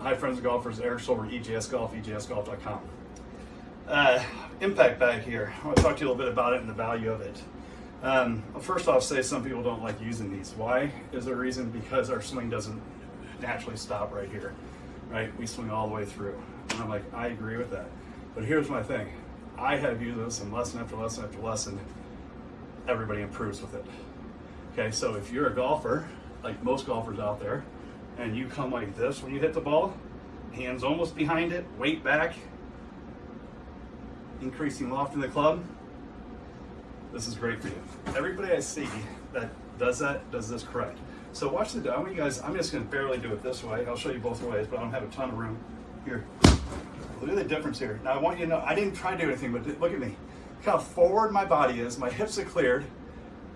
Hi, friends of golfers. Eric Silver, EJS Golf, EJSGolf.com. Uh, impact bag here. I want to talk to you a little bit about it and the value of it. Um, first off, say some people don't like using these. Why? Is there a reason? Because our swing doesn't naturally stop right here, right? We swing all the way through. And I'm like, I agree with that. But here's my thing. I have used this and lesson after lesson after lesson, everybody improves with it. Okay, so if you're a golfer, like most golfers out there, and you come like this when you hit the ball, hands almost behind it, weight back, increasing loft in the club, this is great for you. Everybody I see that does that, does this correct. So watch the, I want you guys, I'm just gonna barely do it this way. I'll show you both ways, but I don't have a ton of room. Here, look at the difference here. Now I want you to know, I didn't try to do anything, but look at me. Look how forward my body is, my hips are cleared,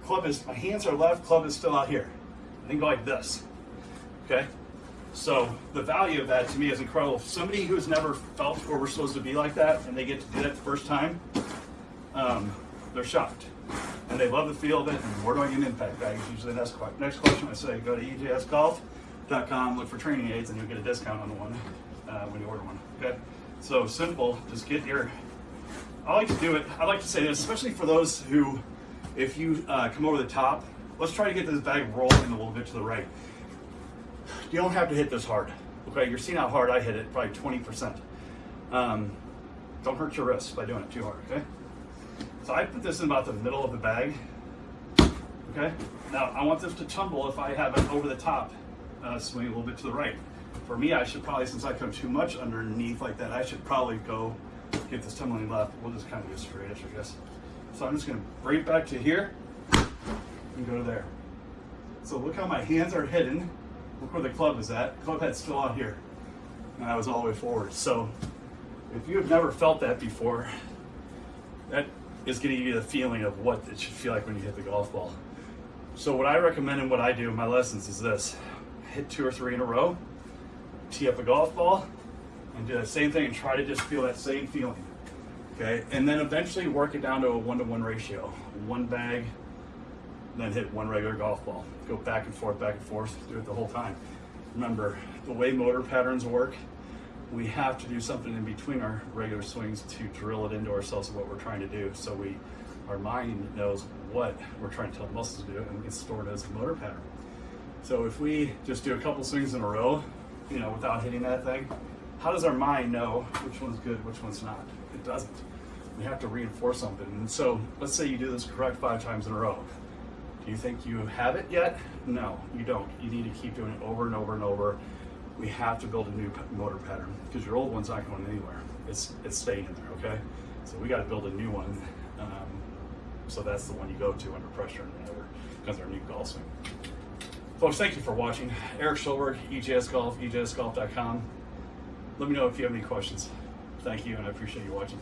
club is, my hands are left, club is still out here. I then go like this, okay? So the value of that to me is incredible. Somebody who's never felt where we're supposed to be like that and they get to do that the first time, um, they're shocked. And they love the feel of it, and where do I get an impact bag? Usually the next, next question. I say go to ejsgolf.com, look for training aids, and you'll get a discount on the one uh, when you order one. Okay? So simple, just get your, I like to do it, I like to say this, especially for those who, if you uh, come over the top, let's try to get this bag rolling a little bit to the right. You don't have to hit this hard. Okay, you're seeing how hard I hit it, probably 20%. Um, don't hurt your wrists by doing it too hard, okay? So I put this in about the middle of the bag. Okay. Now I want this to tumble if I have it over the top, uh, swing a little bit to the right. For me, I should probably, since I come too much underneath like that, I should probably go get this tumbling left. We'll just kind of go straight, I guess. So I'm just gonna bring it back to here and go to there. So look how my hands are hidden. Look where the club is at. Club head's still out here. And I was all the way forward. So if you have never felt that before, that is going to give you the feeling of what it should feel like when you hit the golf ball. So what I recommend and what I do in my lessons is this. Hit two or three in a row, tee up a golf ball, and do the same thing and try to just feel that same feeling. Okay, and then eventually work it down to a one-to-one -one ratio. One bag, then hit one regular golf ball. Go back and forth, back and forth, do it the whole time. Remember, the way motor patterns work, we have to do something in between our regular swings to drill it into ourselves of what we're trying to do. So we, our mind knows what we're trying to tell the muscles to do and it's stored as a motor pattern. So if we just do a couple swings in a row, you know, without hitting that thing, how does our mind know which one's good, which one's not? It doesn't. We have to reinforce something. And so let's say you do this correct five times in a row. Do you think you have it yet? No, you don't. You need to keep doing it over and over and over we have to build a new motor pattern because your old one's not going anywhere. It's it's staying in there, okay? So we got to build a new one. Um, so that's the one you go to under pressure and whatever, because our new golf swing. Folks, thank you for watching. Eric Schulberg, EJS Golf, EJSGolf.com. Let me know if you have any questions. Thank you, and I appreciate you watching.